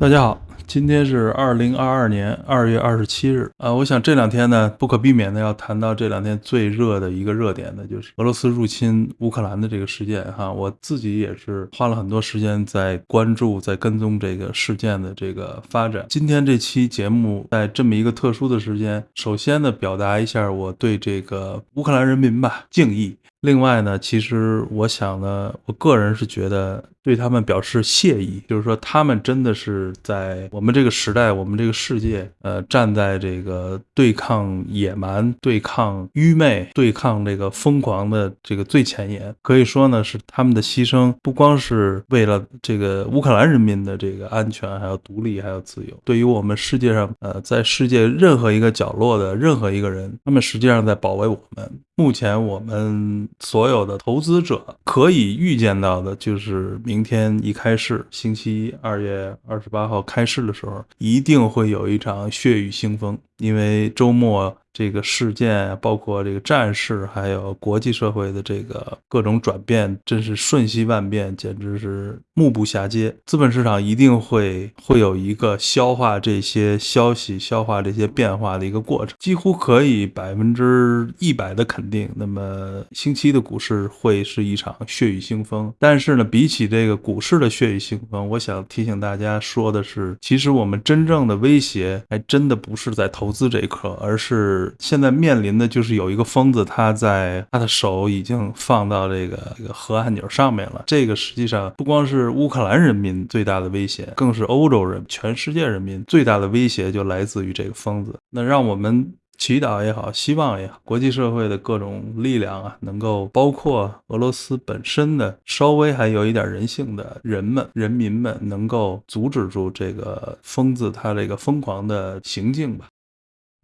大家好，今天是二零二二年二月二十七日啊。我想这两天呢，不可避免的要谈到这两天最热的一个热点呢，就是俄罗斯入侵乌克兰的这个事件哈。我自己也是花了很多时间在关注、在跟踪这个事件的这个发展。今天这期节目在这么一个特殊的时间，首先呢，表达一下我对这个乌克兰人民吧敬意。另外呢，其实我想呢，我个人是觉得对他们表示谢意，就是说他们真的是在我们这个时代、我们这个世界，呃，站在这个对抗野蛮、对抗愚昧、对抗这个疯狂的这个最前沿。可以说呢，是他们的牺牲不光是为了这个乌克兰人民的这个安全、还有独立、还有自由，对于我们世界上，呃，在世界任何一个角落的任何一个人，他们实际上在保卫我们。目前我们所有的投资者可以预见到的，就是明天一开市，星期一二月二十八号开市的时候，一定会有一场血雨腥风，因为周末。这个事件，包括这个战事，还有国际社会的这个各种转变，真是瞬息万变，简直是目不暇接。资本市场一定会会有一个消化这些消息、消化这些变化的一个过程，几乎可以百分之一百的肯定。那么，星期的股市会是一场血雨腥风。但是呢，比起这个股市的血雨腥风，我想提醒大家说的是，其实我们真正的威胁还真的不是在投投资这一刻，而是。现在面临的就是有一个疯子，他在他的手已经放到这个这个核按钮上面了。这个实际上不光是乌克兰人民最大的威胁，更是欧洲人、全世界人民最大的威胁，就来自于这个疯子。那让我们祈祷也好，希望也好，国际社会的各种力量啊，能够包括俄罗斯本身的稍微还有一点人性的人们、人民们，能够阻止住这个疯子他这个疯狂的行径吧。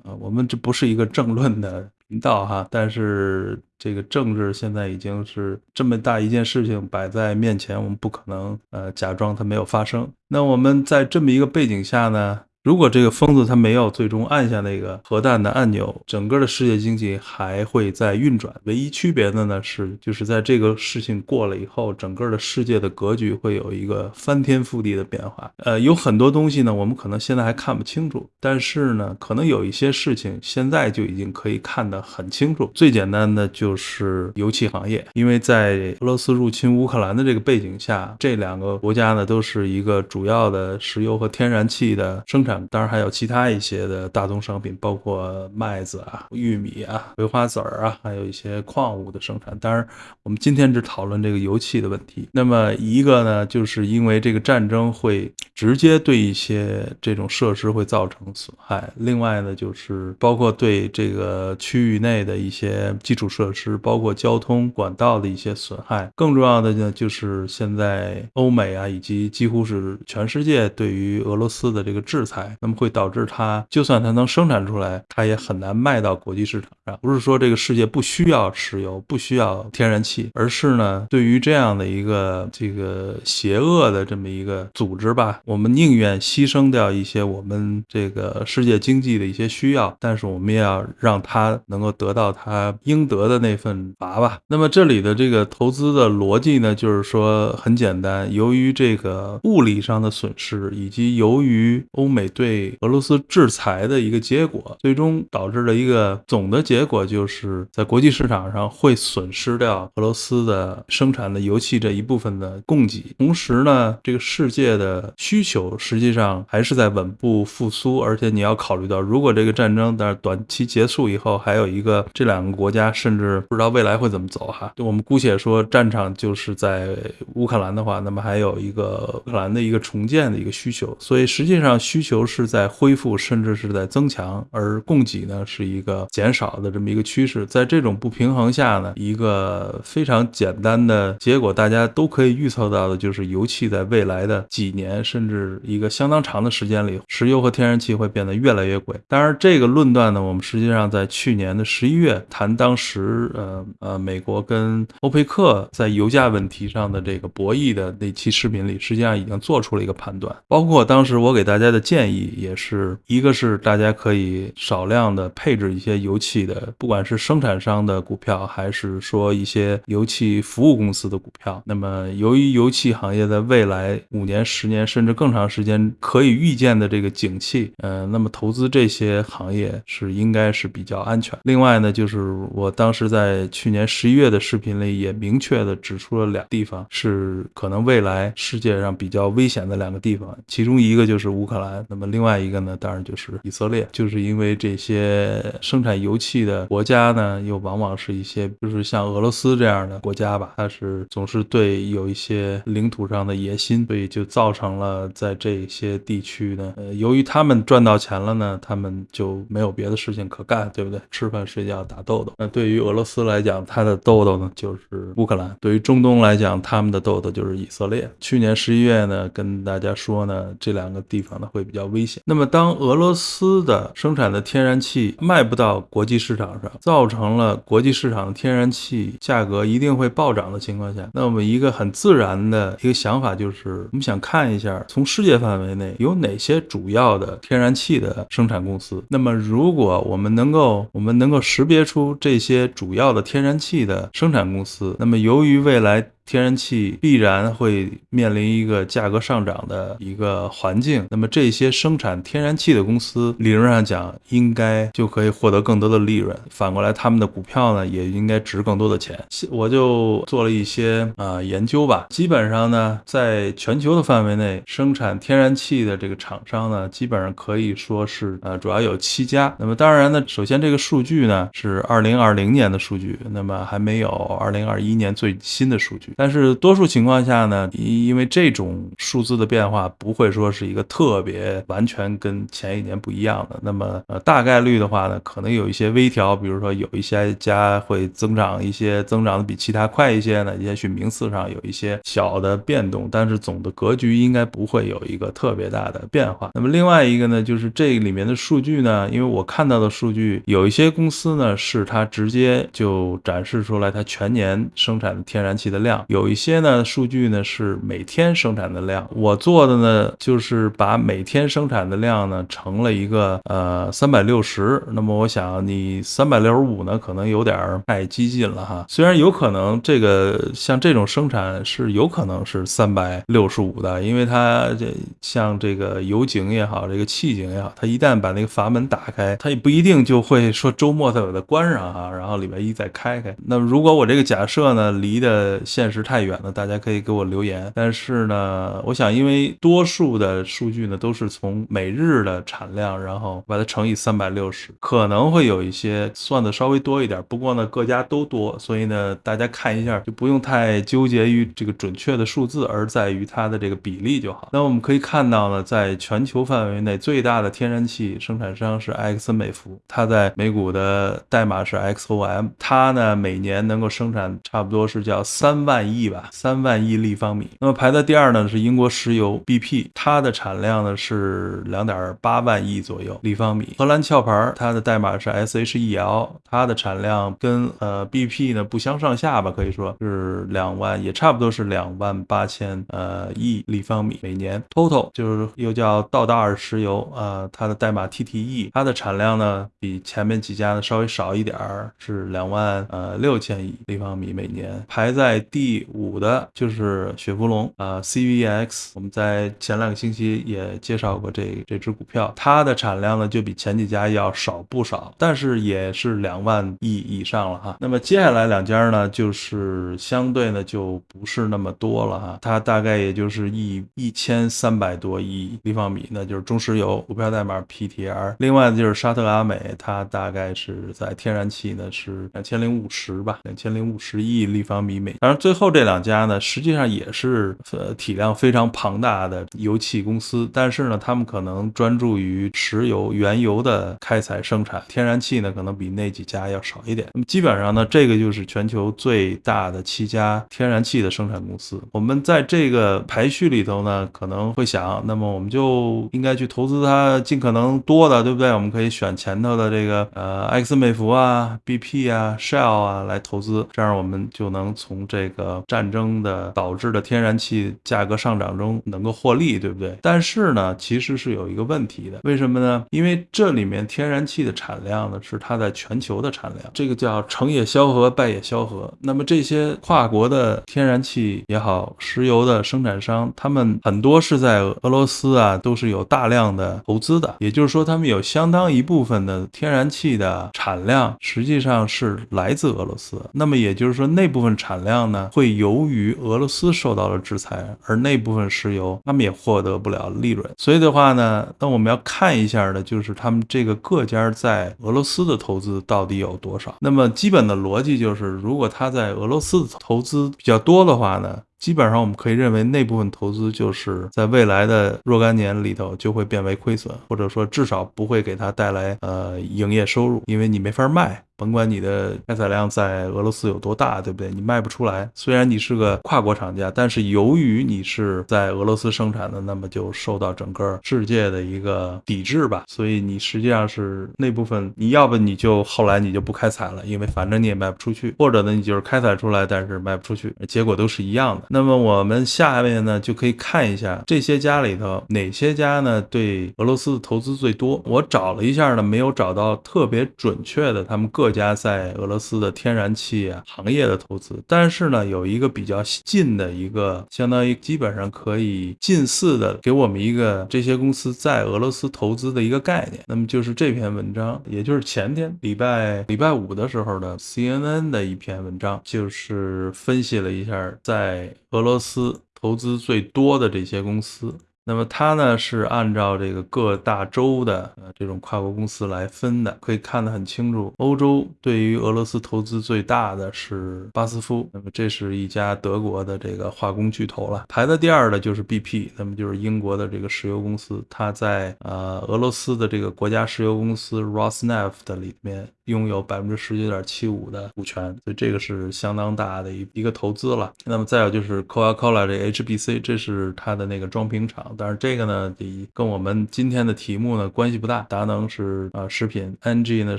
啊，我们这不是一个政论的频道哈，但是这个政治现在已经是这么大一件事情摆在面前，我们不可能呃假装它没有发生。那我们在这么一个背景下呢？如果这个疯子他没有最终按下那个核弹的按钮，整个的世界经济还会在运转。唯一区别的呢是，就是在这个事情过了以后，整个的世界的格局会有一个翻天覆地的变化。呃，有很多东西呢，我们可能现在还看不清楚，但是呢，可能有一些事情现在就已经可以看得很清楚。最简单的就是油气行业，因为在俄罗斯入侵乌克兰的这个背景下，这两个国家呢都是一个主要的石油和天然气的生产。当然还有其他一些的大宗商品，包括麦子啊、玉米啊、葵花籽儿啊，还有一些矿物的生产。当然，我们今天只讨论这个油气的问题。那么一个呢，就是因为这个战争会直接对一些这种设施会造成损害；另外呢，就是包括对这个区域内的一些基础设施，包括交通管道的一些损害。更重要的呢，就是现在欧美啊，以及几乎是全世界对于俄罗斯的这个制裁。那么会导致它，就算它能生产出来，它也很难卖到国际市场上。不是说这个世界不需要石油，不需要天然气，而是呢，对于这样的一个这个邪恶的这么一个组织吧，我们宁愿牺牲掉一些我们这个世界经济的一些需要，但是我们也要让它能够得到它应得的那份罚吧。那么这里的这个投资的逻辑呢，就是说很简单，由于这个物理上的损失，以及由于欧美。对俄罗斯制裁的一个结果，最终导致了一个总的结果，就是在国际市场上会损失掉俄罗斯的生产的油气这一部分的供给。同时呢，这个世界的需求实际上还是在稳步复苏。而且你要考虑到，如果这个战争在短期结束以后，还有一个这两个国家，甚至不知道未来会怎么走哈。我们姑且说战场就是在乌克兰的话，那么还有一个乌克兰的一个重建的一个需求。所以实际上需求。是在恢复，甚至是在增强，而供给呢是一个减少的这么一个趋势。在这种不平衡下呢，一个非常简单的结果，大家都可以预测到的，就是油气在未来的几年，甚至一个相当长的时间里，石油和天然气会变得越来越贵。当然，这个论断呢，我们实际上在去年的十一月谈当时，呃呃，美国跟欧佩克在油价问题上的这个博弈的那期视频里，实际上已经做出了一个判断。包括当时我给大家的建议。建议也是一个是大家可以少量的配置一些油气的，不管是生产商的股票，还是说一些油气服务公司的股票。那么由于油气行业在未来五年、十年甚至更长时间可以预见的这个景气，呃，那么投资这些行业是应该是比较安全。另外呢，就是我当时在去年十一月的视频里也明确的指出了两地方是可能未来世界上比较危险的两个地方，其中一个就是乌克兰，那么另外一个呢，当然就是以色列，就是因为这些生产油气的国家呢，又往往是一些就是像俄罗斯这样的国家吧，它是总是对有一些领土上的野心，所以就造成了在这些地区呢，呃，由于他们赚到钱了呢，他们就没有别的事情可干，对不对？吃饭睡觉打豆豆。那对于俄罗斯来讲，它的豆豆呢就是乌克兰；对于中东来讲，他们的豆豆就是以色列。去年十一月呢，跟大家说呢，这两个地方呢会比较危险。那么当俄罗斯的生产的天然气卖不到国际市场上，造成了国际市场的天然气价格一定会暴涨的情况下，那我们一个很自然的一个想法就是，我们想看一下从世界范围内有哪些主要的天然气的生产公司。那么如果我们能够，我们能够识别出这些主要的天然气的生产公司，那么由于未来。天然气必然会面临一个价格上涨的一个环境，那么这些生产天然气的公司，理论上讲应该就可以获得更多的利润。反过来，他们的股票呢，也应该值更多的钱。我就做了一些啊研究吧，基本上呢，在全球的范围内，生产天然气的这个厂商呢，基本上可以说是呃，主要有七家。那么当然呢，首先这个数据呢是二零二零年的数据，那么还没有二零二一年最新的数据。但是多数情况下呢，因因为这种数字的变化不会说是一个特别完全跟前一年不一样的。那么呃大概率的话呢，可能有一些微调，比如说有一些家会增长一些，增长的比其他快一些呢，也许名次上有一些小的变动，但是总的格局应该不会有一个特别大的变化。那么另外一个呢，就是这里面的数据呢，因为我看到的数据有一些公司呢是它直接就展示出来它全年生产的天然气的量。有一些呢数据呢是每天生产的量，我做的呢就是把每天生产的量呢成了一个呃三百六十，那么我想你三百六十五呢可能有点太激进了哈，虽然有可能这个像这种生产是有可能是三百六十五的，因为它这像这个油井也好，这个气井也好，它一旦把那个阀门打开，它也不一定就会说周末再把它关上哈，然后礼拜一再开开。那么如果我这个假设呢离的现实太远。了大家可以给我留言，但是呢，我想因为多数的数据呢都是从每日的产量，然后把它乘以三百六十，可能会有一些算的稍微多一点。不过呢，各家都多，所以呢，大家看一下就不用太纠结于这个准确的数字，而在于它的这个比例就好。那我们可以看到呢，在全球范围内最大的天然气生产商是埃克森美孚，它在美股的代码是 XOM，它呢每年能够生产差不多是叫三万亿吧。三万亿立方米，那么排在第二呢是英国石油 BP，它的产量呢是两点八万亿左右立方米。荷兰壳牌它的代码是 SHEL，它的产量跟呃 BP 呢不相上下吧，可以说是两万，也差不多是两万八千呃亿立方米每年。Total 就是又叫道达尔石油啊，它的代码 TTE，它的产量呢比前面几家呢稍微少一点儿，是两万呃六千亿立方米每年。排在第五。五的就是雪佛龙啊，CVX，我们在前两个星期也介绍过这这只股票，它的产量呢就比前几家要少不少，但是也是两万亿以上了哈。那么接下来两家呢，就是相对呢就不是那么多了哈，它大概也就是一一千三百多亿立方米，那就是中石油股票代码 PTR，另外就是沙特阿美，它大概是在天然气呢是两千零五十吧，两千零五十亿立方米每，当然最后这两。家呢，实际上也是呃体量非常庞大的油气公司，但是呢，他们可能专注于石油、原油的开采生产，天然气呢可能比那几家要少一点。那么基本上呢，这个就是全球最大的七家天然气的生产公司。我们在这个排序里头呢，可能会想，那么我们就应该去投资它尽可能多的，对不对？我们可以选前头的这个呃埃克森美孚啊、BP 啊、Shell 啊来投资，这样我们就能从这个呃战争的导致的天然气价格上涨中能够获利，对不对？但是呢，其实是有一个问题的，为什么呢？因为这里面天然气的产量呢是它在全球的产量，这个叫成也萧何，败也萧何。那么这些跨国的天然气也好，石油的生产商，他们很多是在俄罗斯啊，都是有大量的投资的，也就是说，他们有相当一部分的天然气的产量实际上是来自俄罗斯。那么也就是说，那部分产量呢，会由于俄罗斯受到了制裁，而那部分石油他们也获得不了利润。所以的话呢，那我们要看一下的，就是他们这个各家在俄罗斯的投资到底有多少。那么基本的逻辑就是，如果他在俄罗斯投资比较多的话呢？基本上我们可以认为，那部分投资就是在未来的若干年里头就会变为亏损，或者说至少不会给它带来呃营业收入，因为你没法卖。甭管你的开采量在俄罗斯有多大，对不对？你卖不出来。虽然你是个跨国厂家，但是由于你是在俄罗斯生产的，那么就受到整个世界的一个抵制吧。所以你实际上是那部分，你要不你就后来你就不开采了，因为反正你也卖不出去；或者呢，你就是开采出来，但是卖不出去，结果都是一样的。那么我们下面呢就可以看一下这些家里头哪些家呢对俄罗斯的投资最多。我找了一下呢，没有找到特别准确的他们各。各家在俄罗斯的天然气啊行业的投资，但是呢，有一个比较近的一个，相当于基本上可以近似的，给我们一个这些公司在俄罗斯投资的一个概念。那么就是这篇文章，也就是前天礼拜礼拜五的时候的 CNN 的一篇文章，就是分析了一下在俄罗斯投资最多的这些公司。那么它呢是按照这个各大洲的呃这种跨国公司来分的，可以看得很清楚。欧洲对于俄罗斯投资最大的是巴斯夫，那么这是一家德国的这个化工巨头了。排在第二的就是 BP，那么就是英国的这个石油公司，它在呃俄罗斯的这个国家石油公司 Rosneft 里面。拥有百分之十九点七五的股权，所以这个是相当大的一一个投资了。那么再有就是 Coca-Cola 这 HBC，这是它的那个装瓶厂，但是这个呢，跟我们今天的题目呢关系不大。达能是啊食品，NG 呢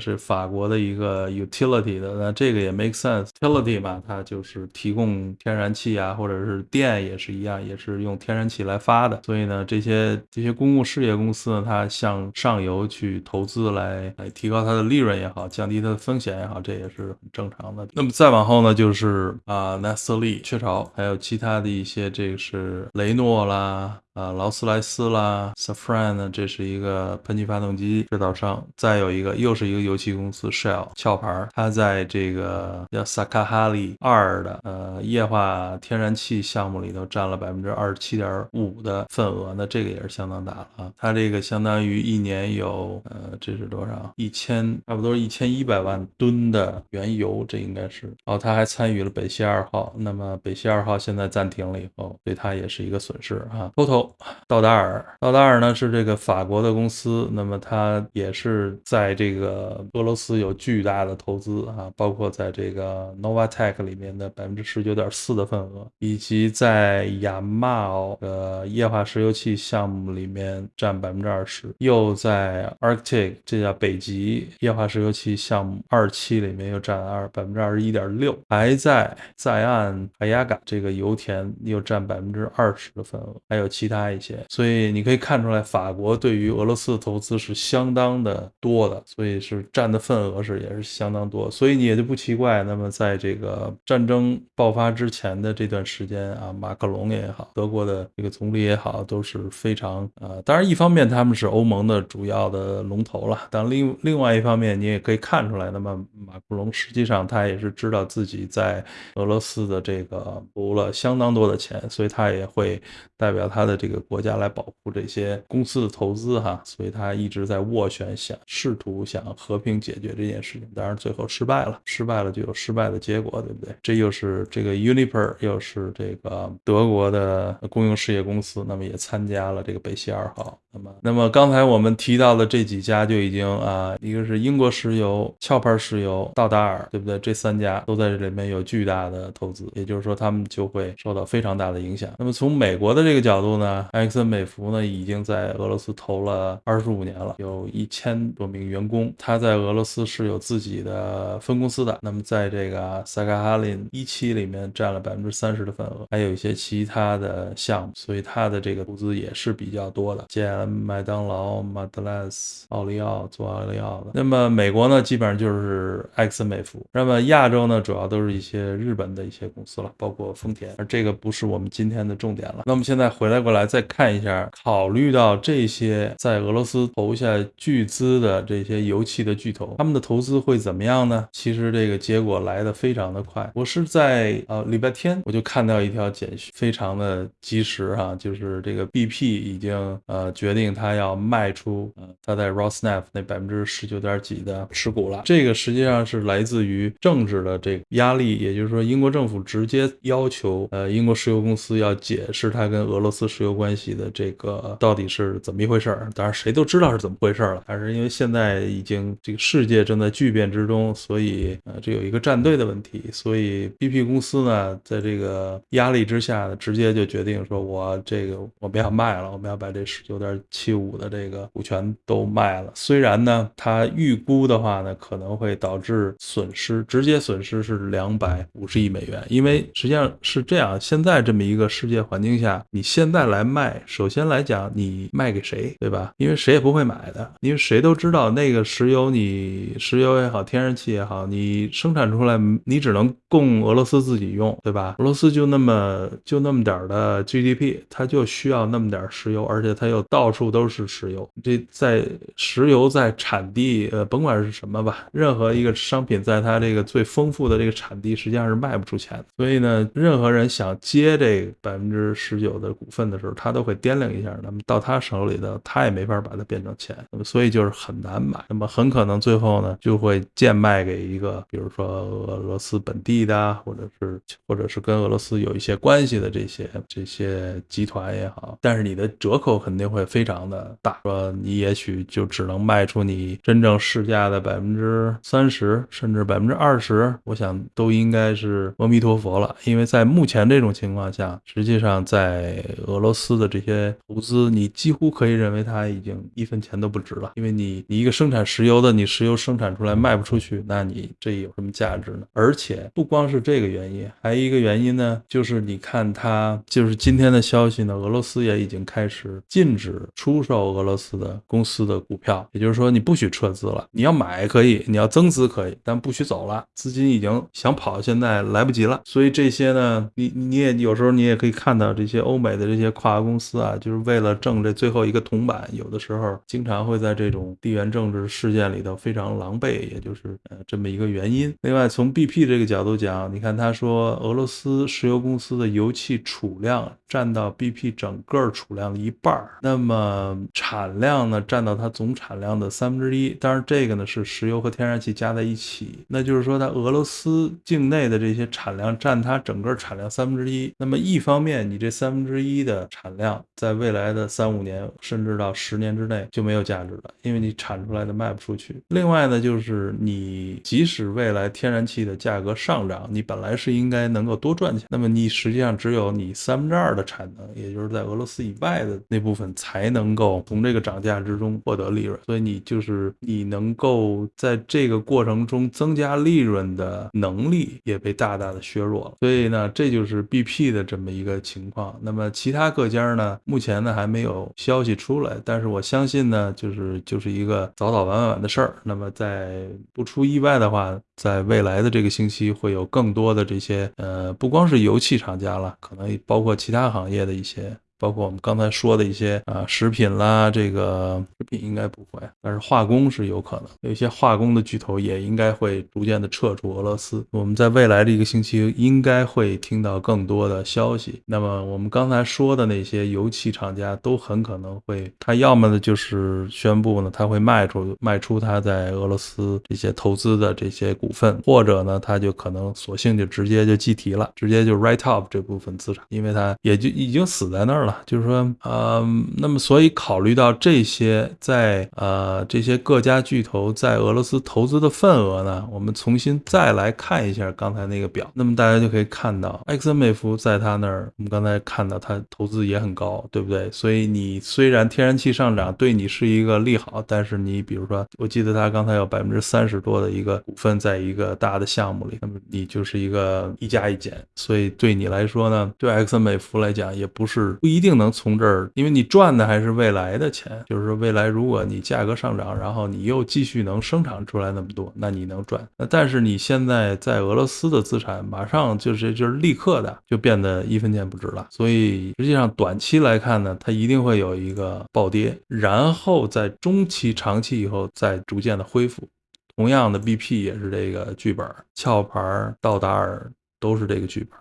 是法国的一个 utility 的，那这个也 make sense，utility 嘛，它就是提供天然气啊，或者是电也是一样，也是用天然气来发的。所以呢，这些这些公共事业公司呢，它向上游去投资来来提高它的利润也好。降低它的风险也好，这也是很正常的。那么再往后呢，就是啊，纳斯利、雀巢，还有其他的一些，这个是雷诺啦。啊，劳斯莱斯啦，Safran 呢，这是一个喷气发动机制造商。再有一个，又是一个油气公司，Shell，壳牌。它在这个叫萨卡哈里二的呃液化天然气项目里头占了百分之二十七点五的份额，那这个也是相当大了啊。它这个相当于一年有呃，这是多少？一千，差不多一千一百万吨的原油，这应该是。哦，它还参与了北溪二号。那么北溪二号现在暂停了以后，对它也是一个损失啊。Total。道达尔，道达尔呢是这个法国的公司，那么它也是在这个俄罗斯有巨大的投资啊，包括在这个 novatec 里面的百分之十九点四的份额，以及在亚马奥的液化石油气项目里面占百分之二十，又在 Arctic 这叫北极液化石油气项目二期里面又占二百分之二十一点六，还在在岸海雅嘎这个油田又占百分之二十的份额，还有其他。大一些，所以你可以看出来，法国对于俄罗斯的投资是相当的多的，所以是占的份额是也是相当多，所以你也就不奇怪。那么在这个战争爆发之前的这段时间啊，马克龙也好，德国的这个总理也好，都是非常呃，当然一方面他们是欧盟的主要的龙头了，但另另外一方面你也可以看出来，那么马克龙实际上他也是知道自己在俄罗斯的这个投了相当多的钱，所以他也会代表他的这。这个国家来保护这些公司的投资哈，所以他一直在斡旋，想试图想和平解决这件事情，当然最后失败了，失败了就有失败的结果，对不对？这又是这个 Uniper，又是这个德国的公用事业公司，那么也参加了这个北溪二号。那么，那么刚才我们提到的这几家就已经啊，一个是英国石油、壳牌石油、道达尔，对不对？这三家都在这里面有巨大的投资，也就是说，他们就会受到非常大的影响。那么从美国的这个角度呢，啊埃克森美孚呢已经在俄罗斯投了二十五年了，有一千多名员工，他在俄罗斯是有自己的分公司的。那么在这个萨卡哈林一期里面占了百分之三十的份额，还有一些其他的项目，所以他的这个投资也是比较多的。见麦当劳、马德莱斯、奥利奥做奥利奥的。那么美国呢，基本上就是埃克森美孚。那么亚洲呢，主要都是一些日本的一些公司了，包括丰田。而这个不是我们今天的重点了。那么现在回来过来来再看一下，考虑到这些在俄罗斯投下巨资的这些油气的巨头，他们的投资会怎么样呢？其实这个结果来的非常的快。我是在呃礼拜天我就看到一条简讯，非常的及时哈，就是这个 BP 已经呃决定他要卖出呃他在 Rosneft 那百分之十九点几的持股了。这个实际上是来自于政治的这个压力，也就是说英国政府直接要求呃英国石油公司要解释它跟俄罗斯石油关系的这个到底是怎么一回事儿。当然谁都知道是怎么回事儿了，但是因为现在已经这个世界正在巨变之中，所以呃这有一个站队的问题，所以 BP 公司呢在这个压力之下呢，直接就决定说我这个我们要卖了，我们要把这十九点七五的这个股权都卖了。虽然呢，它预估的话呢可能会导致损失，直接损失是两百五十亿美元，因为实际上是这样，现在这么一个世界环境下，你现在来来卖，首先来讲你卖给谁，对吧？因为谁也不会买的，因为谁都知道那个石油，你石油也好，天然气也好，你生产出来你只能供俄罗斯自己用，对吧？俄罗斯就那么就那么点儿的 GDP，它就需要那么点儿石油，而且它又到处都是石油。这在石油在产地，呃，甭管是什么吧，任何一个商品在它这个最丰富的这个产地，实际上是卖不出钱的。所以呢，任何人想接这百分之十九的股份的时候，他都会掂量一下。那么到他手里的，他也没法把它变成钱。那么所以就是很难买。那么很可能最后呢，就会贱卖给一个，比如说俄罗斯本地的，或者是或者是跟俄罗斯有一些关系的这些这些集团也好。但是你的折扣肯定会非常的大，说你也许就只能卖出你真正市价的百分之三十，甚至百分之二十。我想都应该是阿弥陀佛了。因为在目前这种情况下，实际上在俄罗斯司的这些投资，你几乎可以认为它已经一分钱都不值了。因为你你一个生产石油的，你石油生产出来卖不出去，那你这有什么价值呢？而且不光是这个原因，还有一个原因呢，就是你看它，就是今天的消息呢，俄罗斯也已经开始禁止出售俄罗斯的公司的股票，也就是说你不许撤资了，你要买可以，你要增资可以，但不许走了，资金已经想跑，现在来不及了。所以这些呢，你你也有时候你也可以看到这些欧美的这些跨国公司啊，就是为了挣这最后一个铜板，有的时候经常会在这种地缘政治事件里头非常狼狈，也就是呃这么一个原因。另外从 BP 这个角度讲，你看他说俄罗斯石油公司的油气储量占到 BP 整个储量的一半儿，那么产量呢占到它总产量的三分之一。当然这个呢是石油和天然气加在一起，那就是说它俄罗斯境内的这些产量占它整个产量三分之一。那么一方面，你这三分之一的产量在未来的三五年甚至到十年之内就没有价值了，因为你产出来的卖不出去。另外呢，就是你即使未来天然气的价格上涨，你本来是应该能够多赚钱，那么你实际上只有你三分之二的产能，也就是在俄罗斯以外的那部分才能够从这个涨价之中获得利润。所以你就是你能够在这个过程中增加利润的能力也被大大的削弱了。所以呢，这就是 BP 的这么一个情况。那么其他各家呢，目前呢还没有消息出来，但是我相信呢，就是就是一个早早晚晚的事儿。那么在不出意外的话，在未来的这个星期会有更多的这些呃，不光是油气厂家了，可能包括其他行业的一些。包括我们刚才说的一些啊，食品啦，这个食品应该不会，但是化工是有可能，有一些化工的巨头也应该会逐渐的撤出俄罗斯。我们在未来的一个星期应该会听到更多的消息。那么我们刚才说的那些油气厂家都很可能会，他要么呢就是宣布呢他会卖出卖出他在俄罗斯这些投资的这些股份，或者呢他就可能索性就直接就计提了，直接就 write off 这部分资产，因为他也就已经死在那儿了。了，就是说，呃，那么所以考虑到这些在呃这些各家巨头在俄罗斯投资的份额呢，我们重新再来看一下刚才那个表，那么大家就可以看到，埃克森美孚在他那儿，我们刚才看到他投资也很高，对不对？所以你虽然天然气上涨对你是一个利好，但是你比如说，我记得他刚才有百分之三十多的一个股份在一个大的项目里，那么你就是一个一加一减，所以对你来说呢，对埃克森美孚来讲也不是不一一定能从这儿，因为你赚的还是未来的钱，就是说未来如果你价格上涨，然后你又继续能生产出来那么多，那你能赚。但是你现在在俄罗斯的资产马上就是就是立刻的就变得一分钱不值了，所以实际上短期来看呢，它一定会有一个暴跌，然后在中期、长期以后再逐渐的恢复。同样的，BP 也是这个剧本，壳牌、道达尔都是这个剧本。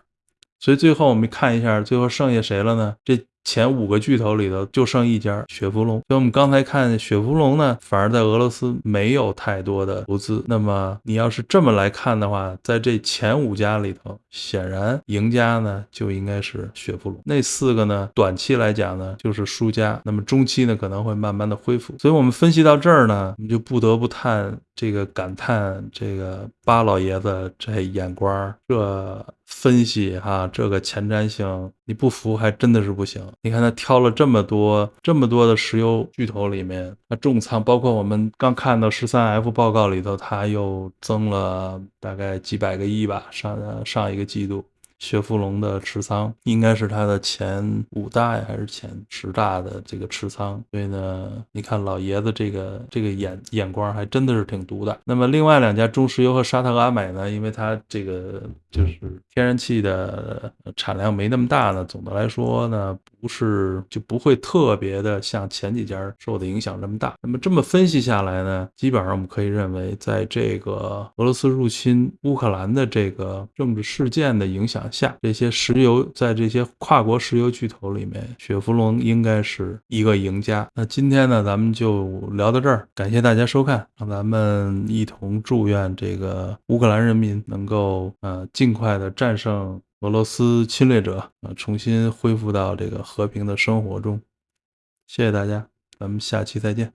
所以最后我们看一下，最后剩下谁了呢？这。前五个巨头里头就剩一家雪佛龙，所以我们刚才看雪佛龙呢，反而在俄罗斯没有太多的投资。那么你要是这么来看的话，在这前五家里头，显然赢家呢就应该是雪佛龙。那四个呢，短期来讲呢就是输家。那么中期呢可能会慢慢的恢复。所以我们分析到这儿呢，我们就不得不叹这个感叹这个巴老爷子这眼光，这分析哈，这个前瞻性，你不服还真的是不行。你看他挑了这么多这么多的石油巨头里面，他重仓，包括我们刚看到十三 F 报告里头，他又增了大概几百个亿吧，上上一个季度。雪佛龙的持仓应该是它的前五大呀，还是前十大的这个持仓？所以呢，你看老爷子这个这个眼眼光还真的是挺毒的。那么另外两家中石油和沙特阿美呢，因为它这个就是天然气的产量没那么大呢，总的来说呢，不是就不会特别的像前几家受的影响这么大。那么这么分析下来呢，基本上我们可以认为，在这个俄罗斯入侵乌克兰的这个政治事件的影响。下这些石油，在这些跨国石油巨头里面，雪佛龙应该是一个赢家。那今天呢，咱们就聊到这儿，感谢大家收看，让咱们一同祝愿这个乌克兰人民能够呃尽尽快的战胜俄罗斯侵略者，啊重新恢复到这个和平的生活中。谢谢大家，咱们下期再见。